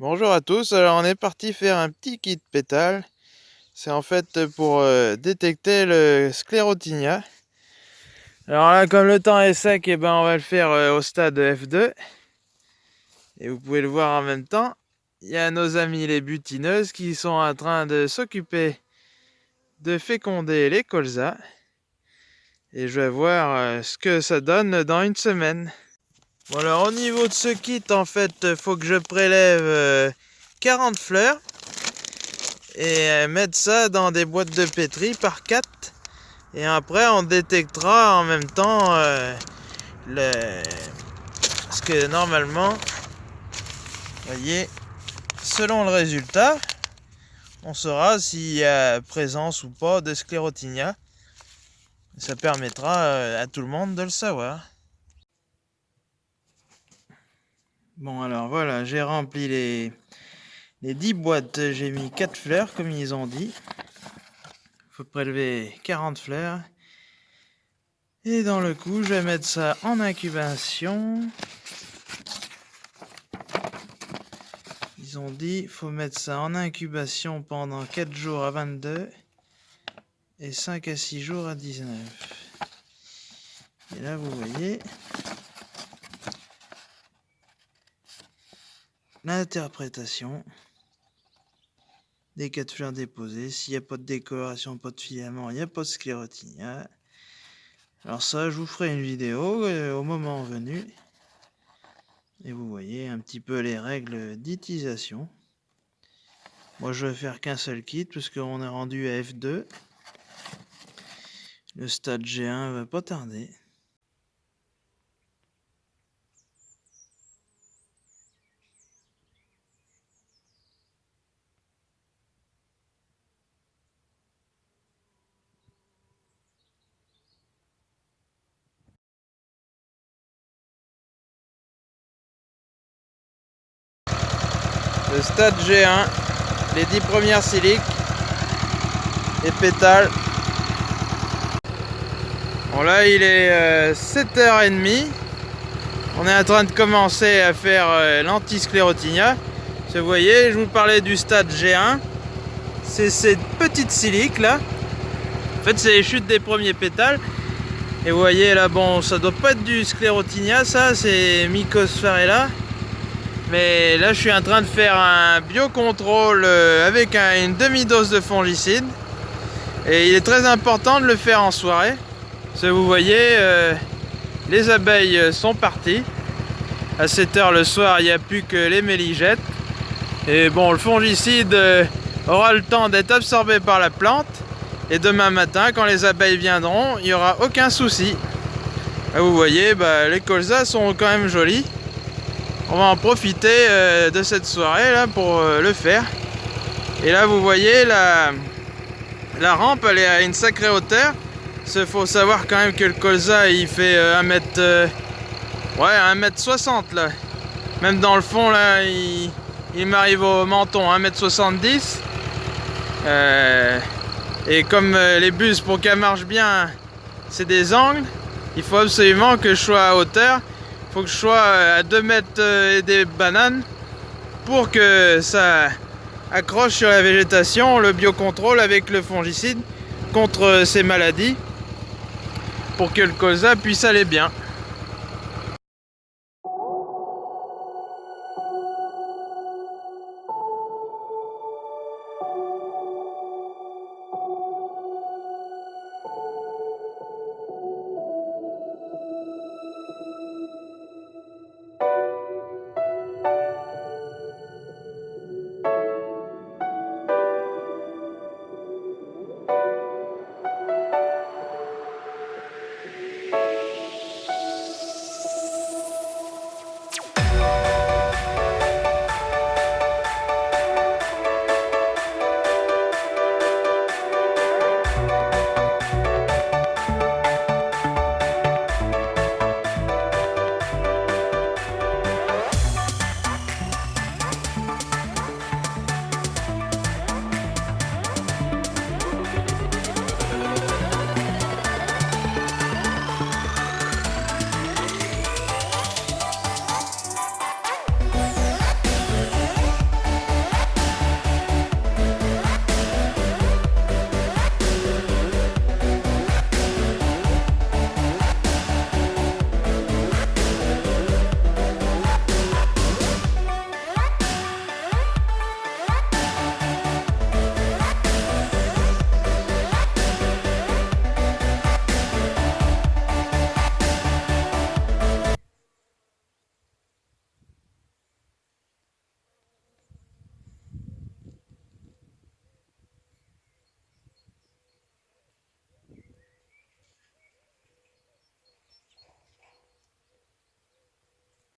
Bonjour à tous, alors on est parti faire un petit kit pétale. C'est en fait pour euh, détecter le sclérotinia. Alors là, comme le temps est sec, et eh ben on va le faire euh, au stade F2. Et vous pouvez le voir en même temps. Il y a nos amis les butineuses qui sont en train de s'occuper de féconder les colzas. Et je vais voir euh, ce que ça donne dans une semaine. Bon alors au niveau de ce kit en fait faut que je prélève 40 euh, fleurs et euh, mettre ça dans des boîtes de pétri par 4 et après on détectera en même temps euh, le parce que normalement voyez selon le résultat on saura s'il y a présence ou pas de sclérotinia. Ça permettra à tout le monde de le savoir Bon alors voilà, j'ai rempli les, les 10 boîtes, j'ai mis 4 fleurs comme ils ont dit. Il faut prélever 40 fleurs. Et dans le coup, je vais mettre ça en incubation. Ils ont dit il faut mettre ça en incubation pendant 4 jours à 22 et 5 à 6 jours à 19. Et là, vous voyez, l'interprétation des quatre fleurs déposées. S'il n'y a pas de décoloration, pas de filament, il n'y a pas de sclérotinia. Alors ça, je vous ferai une vidéo euh, au moment venu. Et vous voyez un petit peu les règles d'utilisation. Moi, je vais faire qu'un seul kit parce qu'on est rendu à F2. Le stade G1 va pas tarder. Le stade G1, les 10 premières siliques et pétales. Bon là il est 7h30, euh, on est en train de commencer à faire euh, l'antisclérotinia. Vous voyez, je vous parlais du stade G1, c'est ces petites siliques là. En fait c'est les chutes des premiers pétales. Et vous voyez là, bon, ça doit pas être du sclérotinia, ça, c'est Mycosphärella. Mais là, je suis en train de faire un biocontrôle euh, avec une demi-dose de fongicide. Et il est très important de le faire en soirée. Parce que vous voyez, euh, les abeilles sont parties. À 7 heure le soir, il n'y a plus que les méligettes. Et bon, le fongicide euh, aura le temps d'être absorbé par la plante. Et demain matin, quand les abeilles viendront, il n'y aura aucun souci. vous voyez, bah, les colzas sont quand même jolis on va en profiter euh, de cette soirée là pour euh, le faire. Et là vous voyez la, rampe elle est à une sacrée hauteur. Il faut savoir quand même que le colza il fait 1 euh, ouais 1 mètre 60 là. Même dans le fond là il, il m'arrive au menton 1 mètre 70 et comme les bus pour qu'elle marche bien c'est des angles il faut absolument que je sois à hauteur faut que je sois à 2 mètres euh, des bananes pour que ça accroche sur la végétation le biocontrôle avec le fongicide contre ces maladies pour que le colza puisse aller bien.